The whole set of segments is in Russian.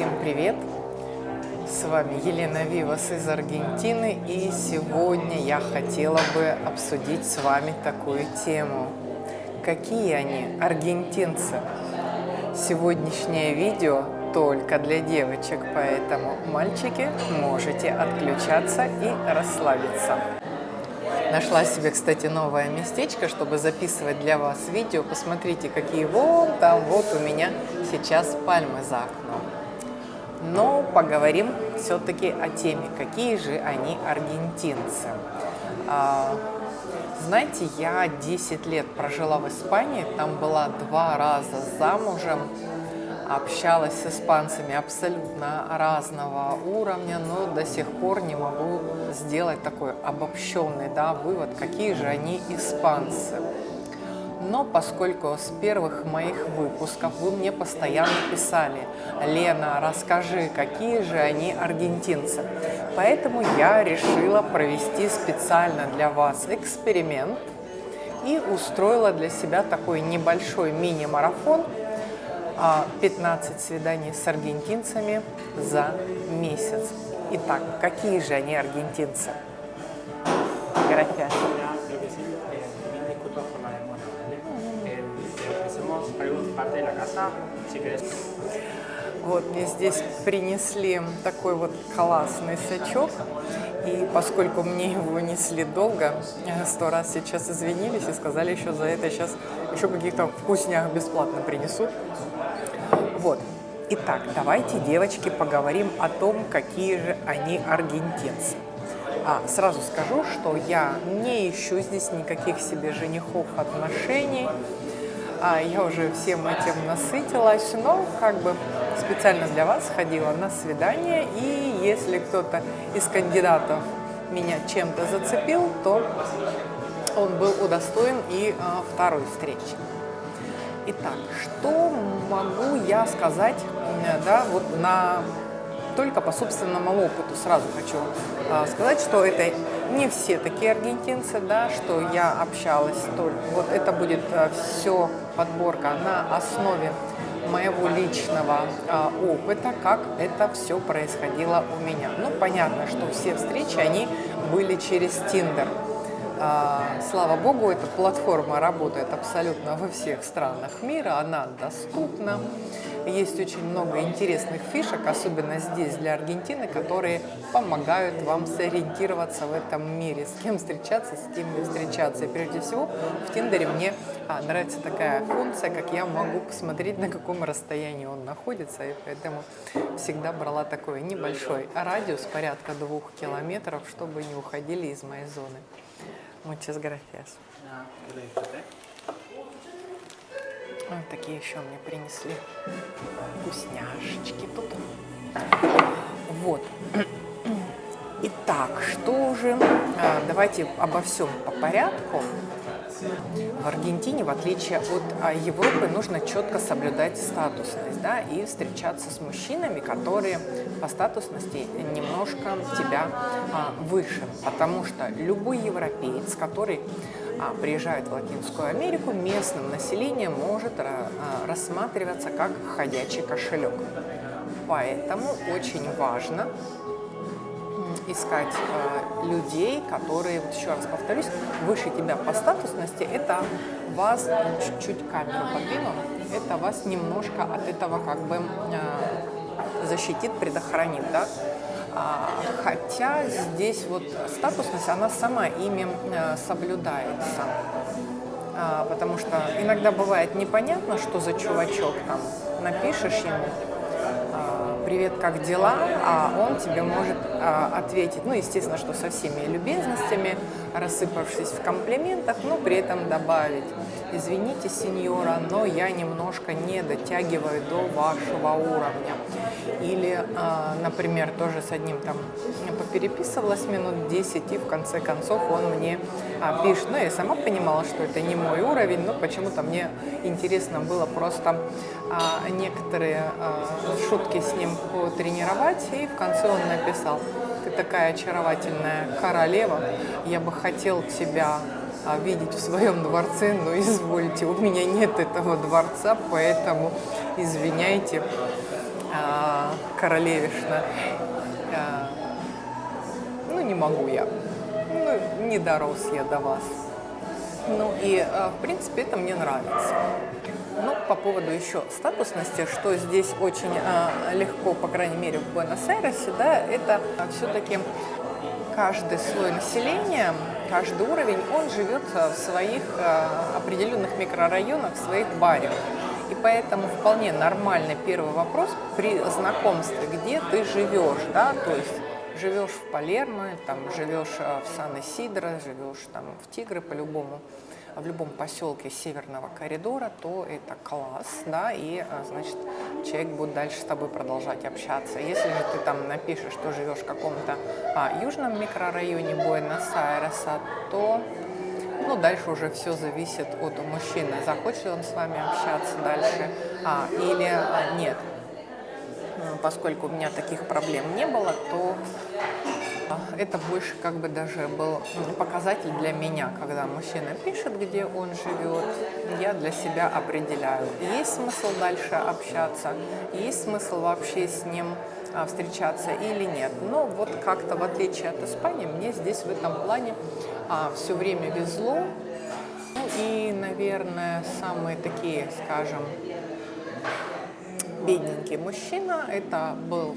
Всем привет! С вами Елена Вивас из Аргентины и сегодня я хотела бы обсудить с вами такую тему. Какие они, аргентинцы? Сегодняшнее видео только для девочек, поэтому, мальчики, можете отключаться и расслабиться. Нашла себе, кстати, новое местечко, чтобы записывать для вас видео. Посмотрите, какие вон там вот у меня сейчас пальмы за окном. Но поговорим все-таки о теме, какие же они аргентинцы. А, знаете, я 10 лет прожила в Испании, там была два раза замужем, общалась с испанцами абсолютно разного уровня, но до сих пор не могу сделать такой обобщенный да, вывод, какие же они испанцы. Но поскольку с первых моих выпусков вы мне постоянно писали, Лена, расскажи, какие же они аргентинцы. Поэтому я решила провести специально для вас эксперимент и устроила для себя такой небольшой мини-марафон 15 свиданий с аргентинцами за месяц. Итак, какие же они аргентинцы? Gracias. Вот мне здесь принесли такой вот классный сачок. И поскольку мне его несли долго, сто раз сейчас извинились и сказали еще за это сейчас еще каких-то вкуснях бесплатно принесут. Вот. Итак, давайте, девочки, поговорим о том, какие же они аргентинцы. А, сразу скажу, что я не ищу здесь никаких себе женихов отношений. А, я уже всем этим насытилась, но как бы специально для вас ходила на свидание. И если кто-то из кандидатов меня чем-то зацепил, то он был удостоен и а, второй встречи. Итак, что могу я сказать, да, вот на только по собственному опыту сразу хочу э, сказать, что это не все такие аргентинцы, да, что я общалась только. Вот это будет э, все подборка на основе моего личного э, опыта, как это все происходило у меня. Ну, понятно, что все встречи, они были через Тиндер. А, слава богу, эта платформа работает абсолютно во всех странах мира, она доступна. Есть очень много интересных фишек, особенно здесь для Аргентины, которые помогают вам сориентироваться в этом мире, с кем встречаться, с кем не встречаться. И прежде всего в Тиндере мне а, нравится такая функция, как я могу посмотреть, на каком расстоянии он находится, и поэтому всегда брала такой небольшой радиус, порядка двух километров, чтобы не уходили из моей зоны. Muchas gracias. Вот такие еще мне принесли вкусняшечки тут. Вот. Итак, что же? А, давайте обо всем по порядку. В Аргентине, в отличие от а, Европы, нужно четко соблюдать статусность да, и встречаться с мужчинами, которые по статусности немножко тебя а, выше. Потому что любой европеец, который а, приезжает в Латинскую Америку, местным населением может а, рассматриваться как ходячий кошелек. Поэтому очень важно искать э, людей, которые, вот еще раз повторюсь, выше тебя по статусности, это вас, чуть-чуть камеру подвину, это вас немножко от этого как бы э, защитит, предохранит, да. А, хотя здесь вот статусность, она сама ими э, соблюдается. А, потому что иногда бывает непонятно, что за чувачок там напишешь ему, привет, как дела, а он тебе может а, ответить, ну, естественно, что со всеми любезностями, рассыпавшись в комплиментах, но при этом добавить, извините, сеньора, но я немножко не дотягиваю до вашего уровня. Или, а, например, тоже с одним там попереписывалась минут 10, и в конце концов он мне а, пишет. Ну, я сама понимала, что это не мой уровень, но почему-то мне интересно было просто а, некоторые шутки с ним потренировать, и в конце он написал, ты такая очаровательная королева, я бы хотел тебя а, видеть в своем дворце, но извольте, у меня нет этого дворца, поэтому извиняйте, а, королевишна. А, ну, не могу я. Ну, не дорос я до вас. Ну и, в принципе, это мне нравится. Ну, по поводу еще статусности, что здесь очень э, легко, по крайней мере, в Буэнос-Айресе, да, это все-таки каждый слой населения, каждый уровень, он живет в своих э, определенных микрорайонах, в своих барах. И поэтому вполне нормальный первый вопрос при знакомстве, где ты живешь, да, то есть живешь в Палермо, там живешь э, в Сан-Исидро, живешь там в Тигры по-любому, в любом поселке Северного коридора, то это класс, да, и, а, значит, человек будет дальше с тобой продолжать общаться. Если же ты там напишешь, что живешь в каком-то а, южном микрорайоне Буэнос-Айреса, то ну, дальше уже все зависит от мужчины, захочет он с вами общаться дальше а, или а, нет. Поскольку у меня таких проблем не было, то это больше как бы даже был показатель для меня, когда мужчина пишет, где он живет, я для себя определяю, есть смысл дальше общаться, есть смысл вообще с ним а, встречаться или нет. Но вот как-то в отличие от Испании, мне здесь в этом плане а, все время везло. Ну и, наверное, самые такие, скажем, бедненький мужчина, это был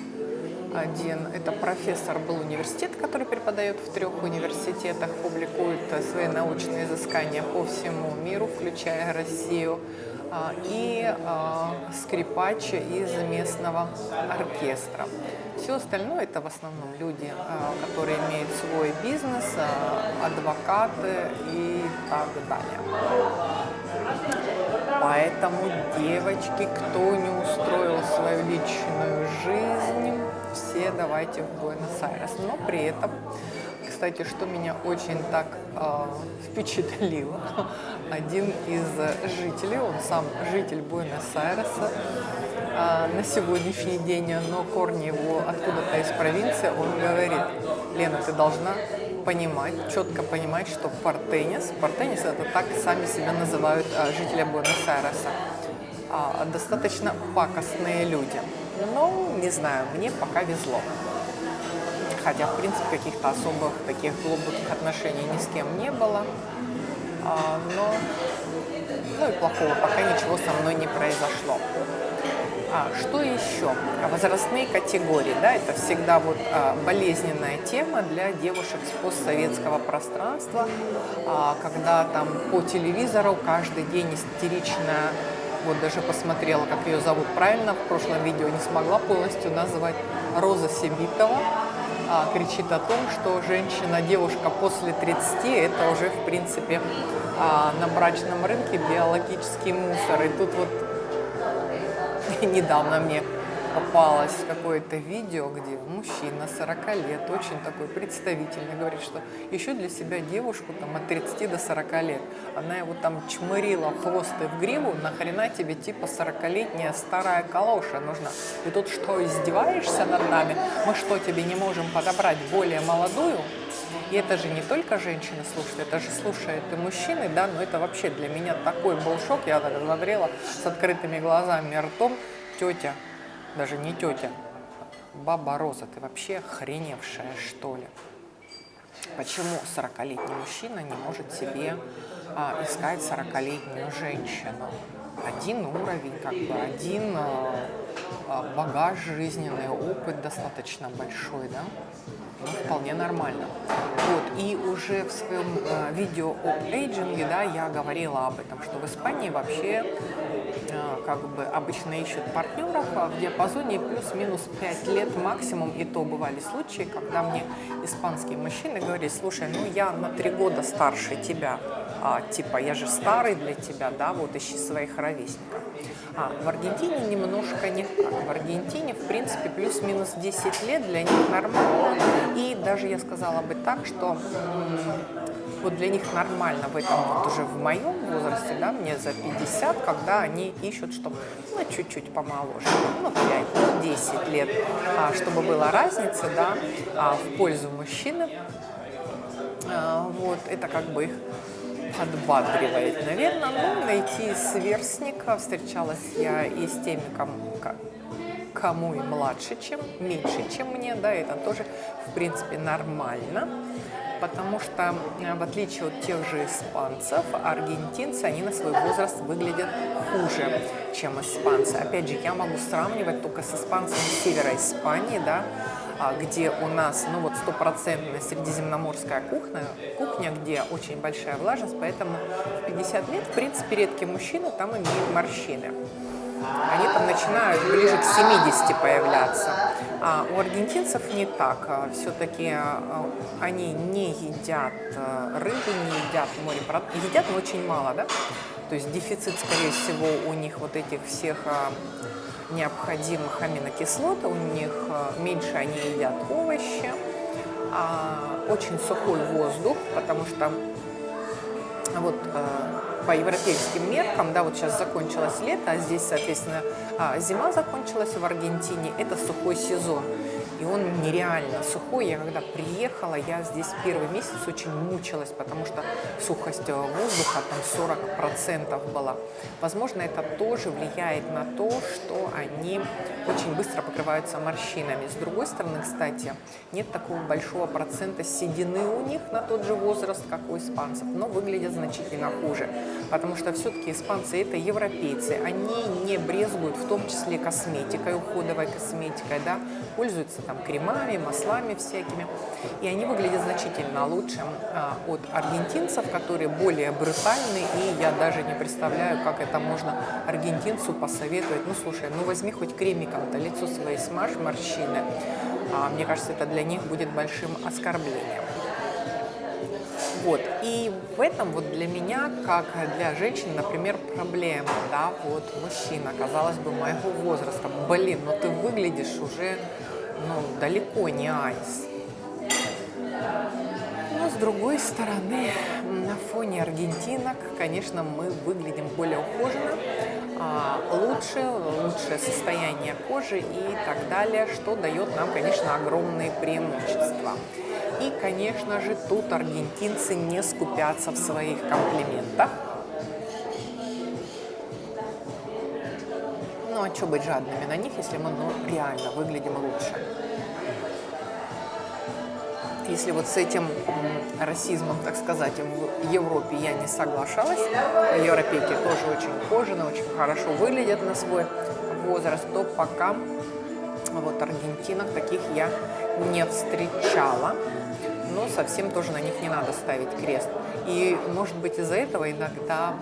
один, это профессор был университет, который преподает в трех университетах, публикует свои научные изыскания по всему миру, включая Россию, а, и а, скрипач из местного оркестра. Все остальное это в основном люди, а, которые имеют свой бизнес, адвокаты и так далее. Поэтому, девочки, кто не устроил свою личную жизнь, все давайте в Буэнос-Айрес. Но при этом, кстати, что меня очень так э, впечатлило, один из жителей, он сам житель Буэнос-Айреса, э, на сегодняшний день, но корни его откуда-то из провинции, он говорит, Лена, ты должна понимать, четко понимать, что портенис, портенис это так сами себя называют э, жители Буэнос-Айреса, э, достаточно пакостные люди. Ну, не знаю, мне пока везло. Хотя, в принципе, каких-то особых таких глубоких отношений ни с кем не было. А, но, ну и плохого пока ничего со мной не произошло. А, что еще? Возрастные категории, да, это всегда вот а, болезненная тема для девушек с постсоветского пространства, а, когда там по телевизору каждый день истерично вот даже посмотрела, как ее зовут правильно, в прошлом видео не смогла полностью назвать. Роза Себитова а, кричит о том, что женщина, девушка после 30, это уже, в принципе, а, на брачном рынке биологический мусор. И тут вот недавно мне попалось какое-то видео, где мужчина 40 лет, очень такой представительный, говорит, что еще для себя девушку там от 30 до 40 лет. Она его там чмырила в хвост и в гриву, нахрена тебе типа 40-летняя старая калоша нужна? И тут что, издеваешься над нами? Мы что, тебе не можем подобрать более молодую? И это же не только женщины слушают, это же слушают и мужчины, да, но это вообще для меня такой был шок, я так с открытыми глазами ртом, тетя, даже не тетя, баба Роза, ты вообще охреневшая, что ли? Почему 40-летний мужчина не может себе а, искать 40-летнюю женщину? Один уровень, как бы один а, а, багаж жизненный, опыт достаточно большой, да? Ну, вполне нормально. Вот, и уже в своем э, видео об эйджинге, да, я говорила об этом, что в Испании вообще как бы обычно ищут партнеров а в диапазоне плюс-минус 5 лет максимум, и то бывали случаи, когда мне испанские мужчины говорили, слушай, ну я на 3 года старше тебя, а, типа я же старый для тебя, да, вот ищи своих ровесников. А в Аргентине немножко не так. В Аргентине, в принципе, плюс-минус 10 лет для них нормально. И даже я сказала бы так, что вот для них нормально в этом вот уже в моем возрасте, да, мне за 50, когда они ищут, чтобы, ну, чуть-чуть помоложе, ну, 5, ну, 10 лет, а, чтобы была разница, да, а, в пользу мужчины, а, вот, это как бы их подбадривает, наверное. Ну, найти сверстника. Встречалась я и с теми, кому, кому и младше, чем меньше, чем мне, да, это тоже, в принципе, нормально потому что, э, в отличие от тех же испанцев, аргентинцы, они на свой возраст выглядят хуже, чем испанцы. Опять же, я могу сравнивать только с испанцами севера Испании, да, а, где у нас, ну вот, стопроцентная средиземноморская кухня, кухня, где очень большая влажность, поэтому в 50 лет, в принципе, редкие мужчины там имеют морщины они там начинают ближе к 70 появляться. А у аргентинцев не так. А Все-таки а, они не едят э, рыбу, не едят морепродукты. Едят, очень мало, да? То есть дефицит, скорее всего, у них вот этих всех а, необходимых аминокислот, у них меньше они едят овощи, очень сухой воздух, потому что вот по европейским меркам, да, вот сейчас закончилось лето, а здесь, соответственно, а, зима закончилась в Аргентине, это сухой сезон и он нереально сухой. Я когда приехала, я здесь первый месяц очень мучилась, потому что сухость воздуха там 40% была. Возможно, это тоже влияет на то, что они очень быстро покрываются морщинами. С другой стороны, кстати, нет такого большого процента седины у них на тот же возраст, как у испанцев, но выглядят значительно хуже, потому что все-таки испанцы это европейцы, они не брезгуют в том числе косметикой, уходовой косметикой, да, пользуются там там кремами, маслами всякими. И они выглядят значительно лучше а, от аргентинцев, которые более брутальны. И я даже не представляю, как это можно аргентинцу посоветовать. Ну, слушай, ну возьми хоть кремиком-то лицо своей смажь, морщины. А, мне кажется, это для них будет большим оскорблением. Вот. И в этом вот для меня, как для женщины, например, проблема, да, вот мужчина, казалось бы, моего возраста, блин, но ты выглядишь уже ну, далеко не айс. Но с другой стороны, на фоне аргентинок, конечно, мы выглядим более ухоженно, а, лучше, лучшее состояние кожи и так далее, что дает нам, конечно, огромные преимущества. И, конечно же, тут аргентинцы не скупятся в своих комплиментах. Что быть жадными на них, если мы ну, реально выглядим лучше? Если вот с этим расизмом, так сказать, в Европе я не соглашалась, европейки тоже очень ухожены, очень хорошо выглядят на свой возраст, то пока вот аргентинок таких я не встречала но совсем тоже на них не надо ставить крест. И, может быть, из-за этого иногда,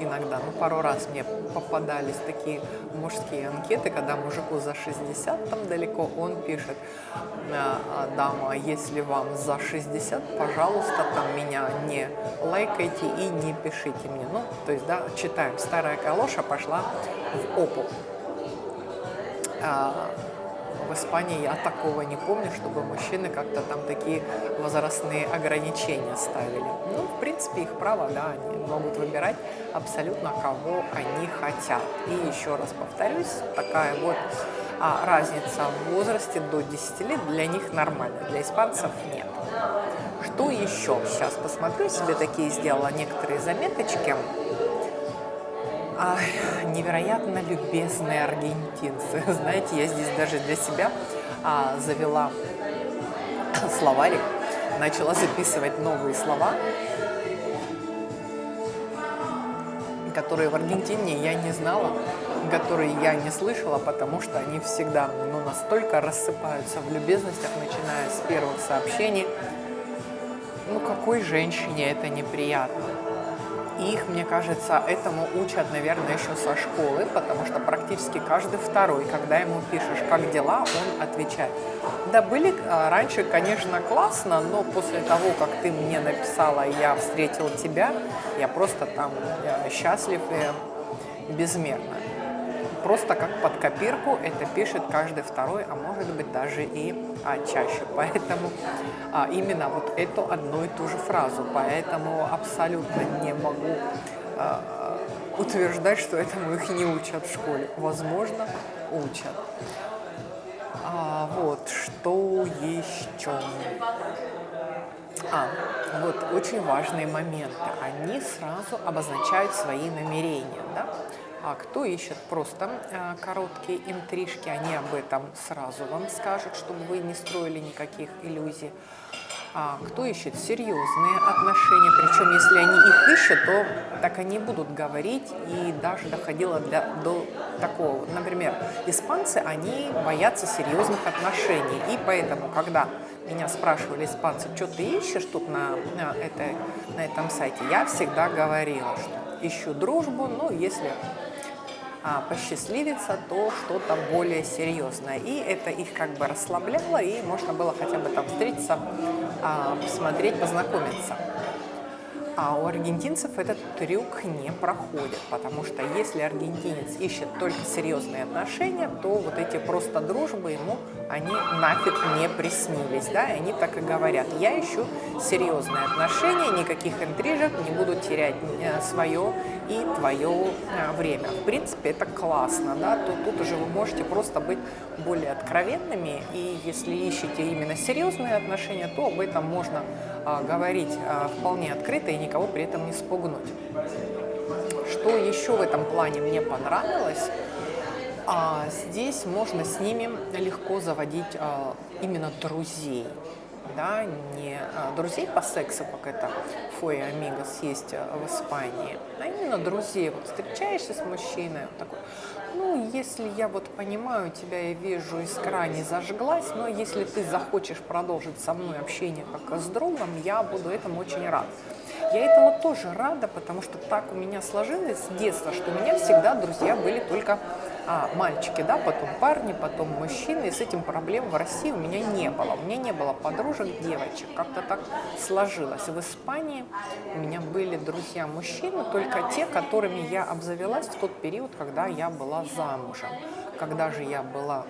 иногда, ну, пару раз мне попадались такие мужские анкеты, когда мужику за 60 там далеко, он пишет, «А, а, дама, если вам за 60, пожалуйста, там меня не лайкайте и не пишите мне. Ну, то есть, да, читаем, старая калоша пошла в опу. В Испании я такого не помню, чтобы мужчины как-то там такие возрастные ограничения ставили. Ну, в принципе, их право, да, они могут выбирать абсолютно кого они хотят. И еще раз повторюсь, такая вот а, разница в возрасте до 10 лет для них нормальна, для испанцев нет. Что еще? Сейчас посмотрю, себе такие сделала некоторые заметочки а, невероятно любезные аргентинцы. Знаете, я здесь даже для себя а, завела словарик, начала записывать новые слова, которые в Аргентине я не знала, которые я не слышала, потому что они всегда ну, настолько рассыпаются в любезностях, начиная с первых сообщений. Ну, какой женщине это неприятно? Их, мне кажется, этому учат, наверное, еще со школы, потому что практически каждый второй, когда ему пишешь «как дела?», он отвечает. Да, были а, раньше, конечно, классно, но после того, как ты мне написала «я встретил тебя», я просто там я счастлив и безмерно просто как под копирку это пишет каждый второй, а может быть даже и а, чаще. Поэтому а, именно вот эту одну и ту же фразу. Поэтому абсолютно не могу а, утверждать, что этому их не учат в школе. Возможно, учат. А, вот, что еще? А, вот очень важные моменты. Они сразу обозначают свои намерения. Да? А кто ищет просто а, короткие интрижки, они об этом сразу вам скажут, чтобы вы не строили никаких иллюзий. А кто ищет серьезные отношения, причем если они их ищут, то так они будут говорить, и даже доходило для, до такого. Например, испанцы, они боятся серьезных отношений, и поэтому, когда меня спрашивали испанцы, что ты ищешь тут на, на, этой, на этом сайте, я всегда говорила, что ищу дружбу, но если посчастливится, то что-то более серьезное. И это их как бы расслабляло, и можно было хотя бы там встретиться, а, посмотреть, познакомиться. А у аргентинцев этот трюк не проходит, потому что если аргентинец ищет только серьезные отношения, то вот эти просто дружбы ему, они нафиг не приснились, да, и они так и говорят. Я ищу серьезные отношения, никаких интрижек, не буду терять э, свое и твое э, время. В принципе, это классно, да, то тут уже вы можете просто быть более откровенными, и если ищете именно серьезные отношения, то об этом можно говорить а, вполне открыто и никого при этом не спугнуть. Что еще в этом плане мне понравилось, а, здесь можно с ними легко заводить а, именно друзей. Да, не а, друзей по сексу, как это Фой Амигос есть а, в Испании, а именно друзей. Вот встречаешься с мужчиной, вот такой, если я вот понимаю тебя и вижу, искра не зажглась, но если ты захочешь продолжить со мной общение как с другом, я буду этому очень рад. Я этому тоже рада, потому что так у меня сложилось с детства, что у меня всегда друзья были только а, мальчики, да, потом парни, потом мужчины, и с этим проблем в России у меня не было. У меня не было подружек, девочек, как-то так сложилось. В Испании у меня были друзья-мужчины, только те, которыми я обзавелась в тот период, когда я была замужем. Когда же я была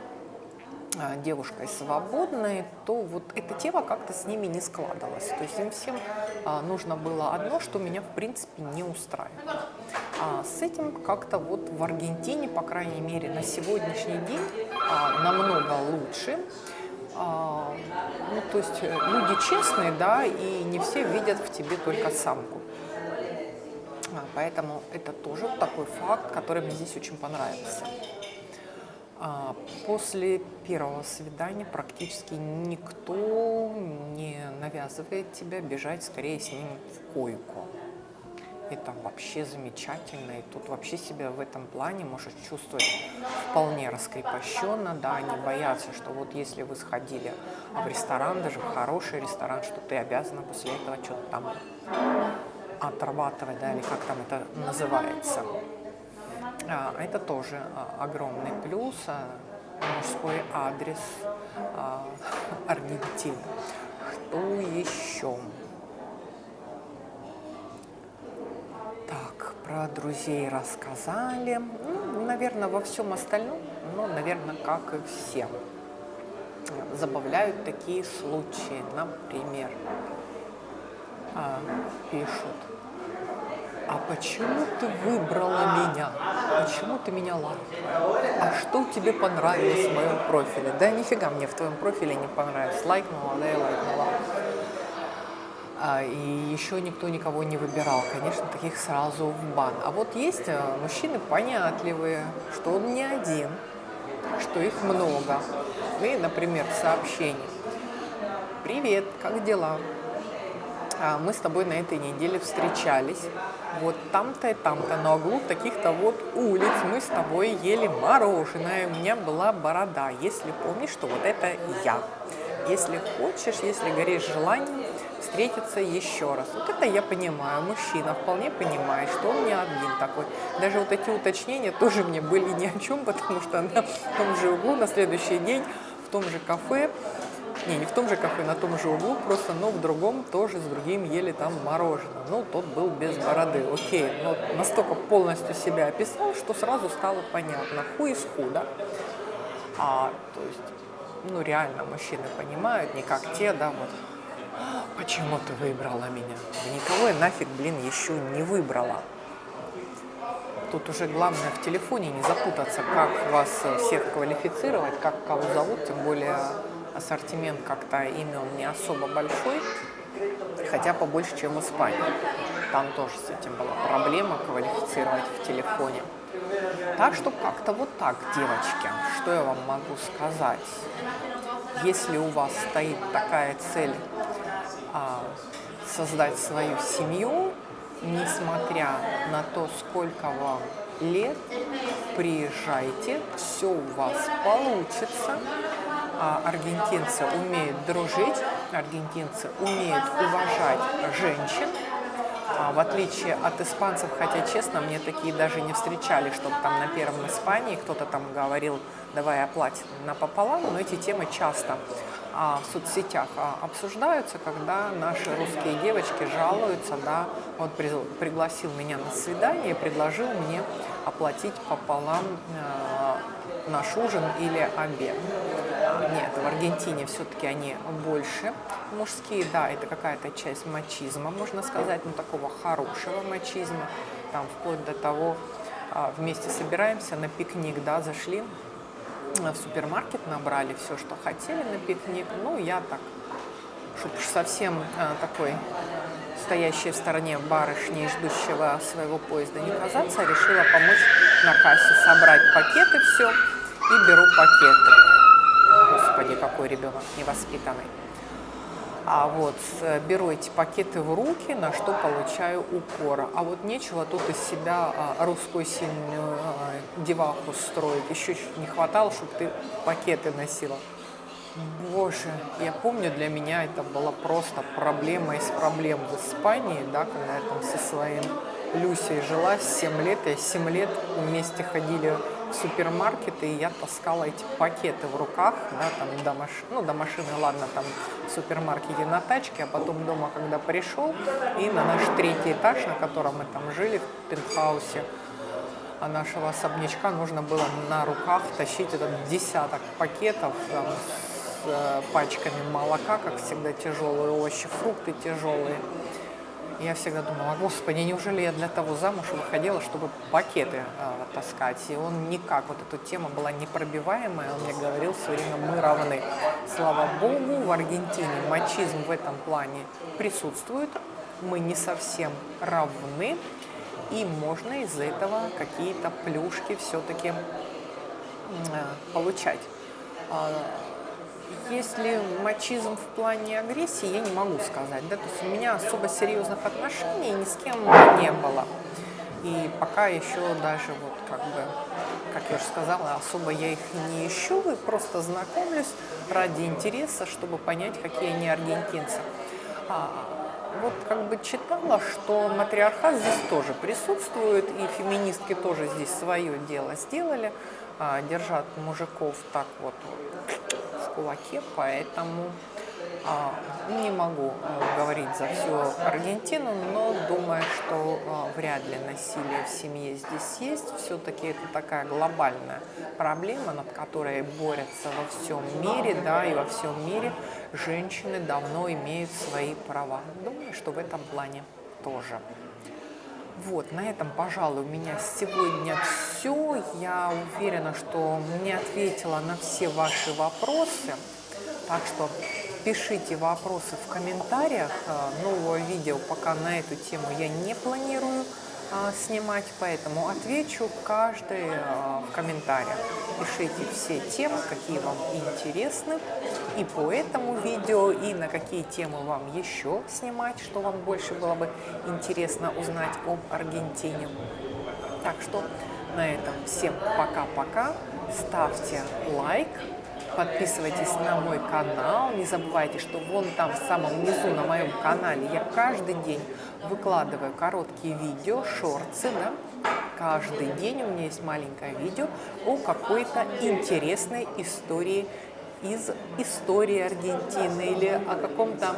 девушкой свободной, то вот эта тема как-то с ними не складывалась. То есть им всем а, нужно было одно, что меня в принципе не устраивало. А с этим как-то вот в Аргентине, по крайней мере, на сегодняшний день а, намного лучше. Ну, то есть э, люди честные, да, и не все видят в тебе только самку. Поэтому это тоже такой факт, который мне здесь очень понравился. А, после первого свидания практически никто не навязывает тебя бежать скорее с ним в койку. Это вообще замечательно, и тут вообще себя в этом плане можешь чувствовать вполне раскрепощенно, да, не бояться, что вот если вы сходили в ресторан, даже в хороший ресторан, что ты обязана после этого что-то там отрабатывать, да, или как там это называется. А, это тоже а, огромный плюс, а, мужской адрес Аргентины. Что еще? Так, про друзей рассказали. Ну, наверное, во всем остальном, ну, наверное, как и все. Забавляют такие случаи. Например, пишут, а почему ты выбрала меня? Почему ты меня лайкнула? А что тебе понравилось в моем профиле? Да нифига мне в твоем профиле не понравилось. Лайкнула, да и лайкнула. А, и еще никто никого не выбирал. Конечно, таких сразу в бан. А вот есть э, мужчины понятливые, что он не один, что их много. И, например, сообщение. Привет, как дела? А, мы с тобой на этой неделе встречались. Вот там-то и там-то на углу таких-то вот улиц мы с тобой ели мороженое. У меня была борода. Если помнишь, что вот это я. Если хочешь, если горишь желанием, встретиться еще раз. Вот это я понимаю, мужчина вполне понимает, что он не один такой. Даже вот эти уточнения тоже мне были ни о чем, потому что на том же углу на следующий день в том же кафе не, не в том же кафе, на том же углу, просто, но в другом тоже с другим ели там мороженое. Ну, тот был без бороды, окей. Но настолько полностью себя описал, что сразу стало понятно. Ху из худа. А, то есть, ну, реально мужчины понимают, не как те, да, вот. Почему ты выбрала меня? Да никого я нафиг, блин, еще не выбрала. Тут уже главное в телефоне не запутаться, как вас всех квалифицировать, как кого зовут, тем более ассортимент как-то имен не особо большой, хотя побольше, чем в Испании. там тоже с этим была проблема квалифицировать в телефоне. Так что как-то вот так, девочки, что я вам могу сказать? Если у вас стоит такая цель а, создать свою семью, несмотря на то, сколько вам лет, приезжайте, все у вас получится. А аргентинцы умеют дружить, аргентинцы умеют уважать женщин, а, в отличие от испанцев, хотя, честно, мне такие даже не встречали, чтобы там на первом Испании кто-то там говорил, давай оплатим напополам, но эти темы часто а, в соцсетях обсуждаются, когда наши русские девочки жалуются, да, вот при, пригласил меня на свидание предложил мне оплатить пополам наш ужин или обед. Нет, в Аргентине все-таки они больше мужские, да, это какая-то часть мачизма, можно сказать, но такого хорошего мачизма, там вплоть до того, а, вместе собираемся на пикник, да, зашли в супермаркет, набрали все, что хотели на пикник, ну, я так, чтобы совсем а, такой стоящей в стороне барышни, ждущего своего поезда не казаться, решила помочь на кассе собрать пакеты все и беру пакеты. Господи, какой ребенок невоспитанный. А вот беру эти пакеты в руки, на что получаю укора. А вот нечего тут из себя а, русскую сильную а, деваху строить. Еще не хватало, чтобы ты пакеты носила. Боже, я помню, для меня это была просто проблема из проблем в Испании, да, когда я там со своим Люсей жила 7 лет, я 7 лет вместе ходили супермаркеты, и я таскала эти пакеты в руках, да, там до машины, ну, до машины, ладно, там в супермаркете на тачке, а потом дома, когда пришел, и на наш третий этаж, на котором мы там жили, в пентхаусе, а нашего особнячка нужно было на руках тащить этот десяток пакетов там, с э, пачками молока, как всегда, тяжелые овощи, фрукты тяжелые. Я всегда думала, господи, неужели я для того замуж выходила, чтобы пакеты э, таскать? И он никак, вот эта тема была непробиваемая, он мне говорил все время, мы равны. Слава богу, в Аргентине мачизм в этом плане присутствует, мы не совсем равны, и можно из этого какие-то плюшки все-таки э, получать. Если мачизм в плане агрессии, я не могу сказать. Да? То есть у меня особо серьезных отношений ни с кем не было. И пока еще даже, вот как бы, как я уже сказала, особо я их не ищу, и просто знакомлюсь ради интереса, чтобы понять, какие они аргентинцы. А, вот как бы читала, что матриархат здесь тоже присутствует, и феминистки тоже здесь свое дело сделали, а, держат мужиков так вот, вот кулаке, поэтому а, не могу а, говорить за всю Аргентину, но думаю, что а, вряд ли насилие в семье здесь есть. Все-таки это такая глобальная проблема, над которой борются во всем мире, да, и во всем мире женщины давно имеют свои права. Думаю, что в этом плане тоже. Вот, на этом, пожалуй, у меня сегодня все. Я уверена, что не ответила на все ваши вопросы. Так что пишите вопросы в комментариях. Нового видео пока на эту тему я не планирую снимать, поэтому отвечу каждый а, в комментариях. Пишите все темы, какие вам интересны и по этому видео, и на какие темы вам еще снимать, что вам больше было бы интересно узнать об Аргентине. Так что на этом всем пока-пока, ставьте лайк, подписывайтесь на мой канал, не забывайте, что вон там в самом низу на моем канале я каждый день выкладываю короткие видео, шорты, да, каждый день у меня есть маленькое видео о какой-то интересной истории из истории Аргентины или о каком-то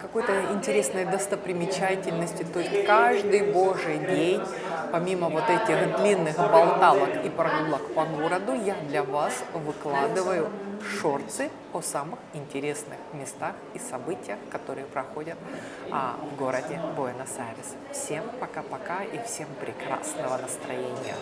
какой-то интересной достопримечательности. То есть каждый божий день, помимо вот этих длинных болталок и прогулок по городу, я для вас выкладываю шорты о самых интересных местах и событиях, которые проходят а, в городе Буэнос-Айрес. Всем пока-пока и всем прекрасного настроения!